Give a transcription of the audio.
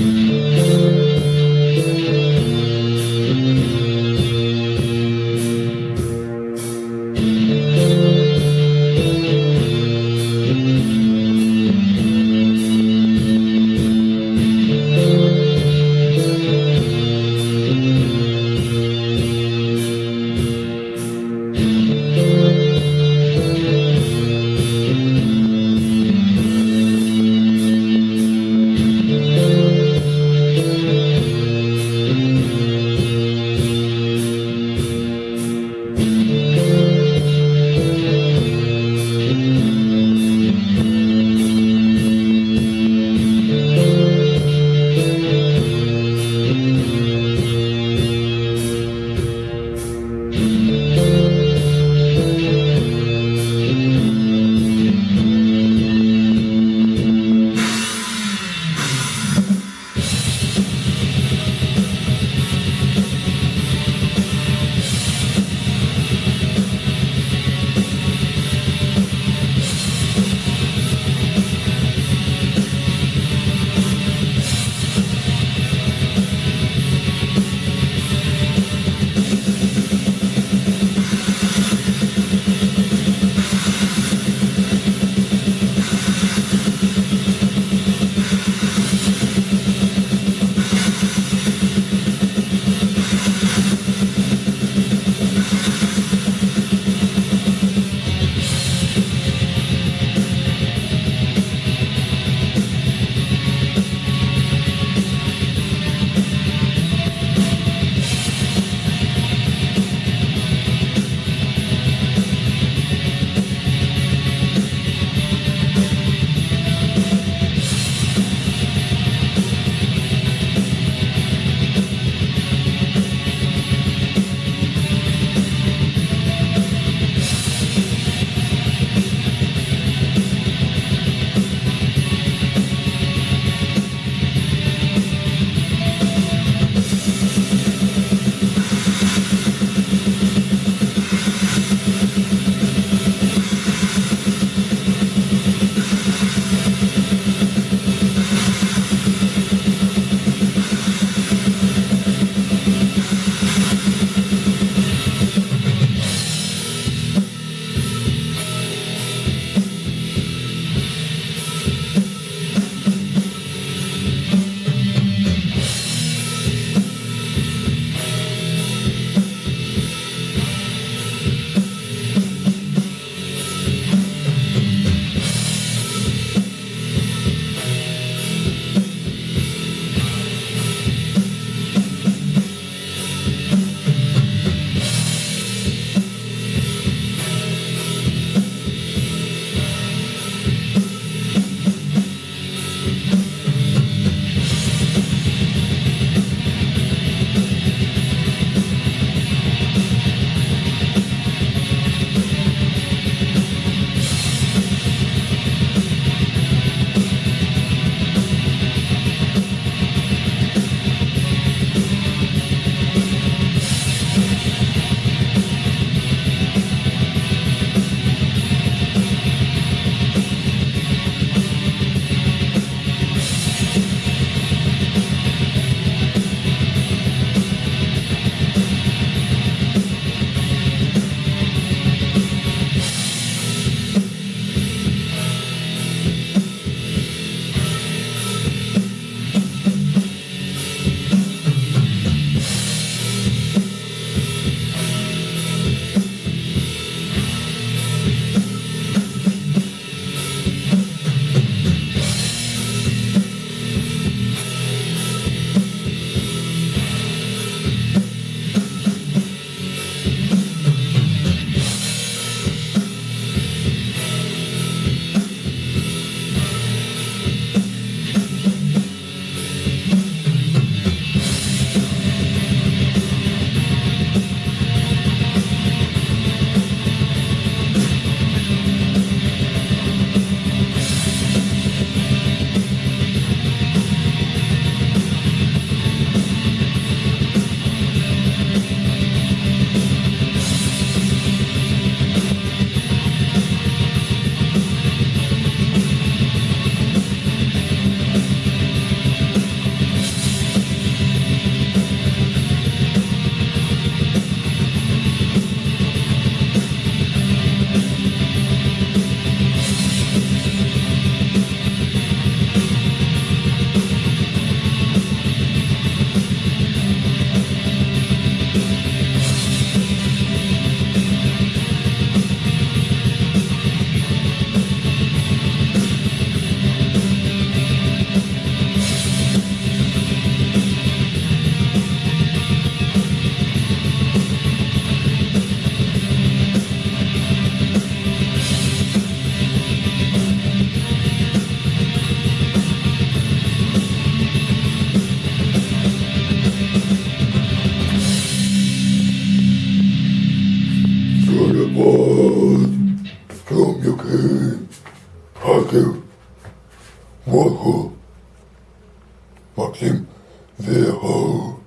Mm-hmm. him their whole.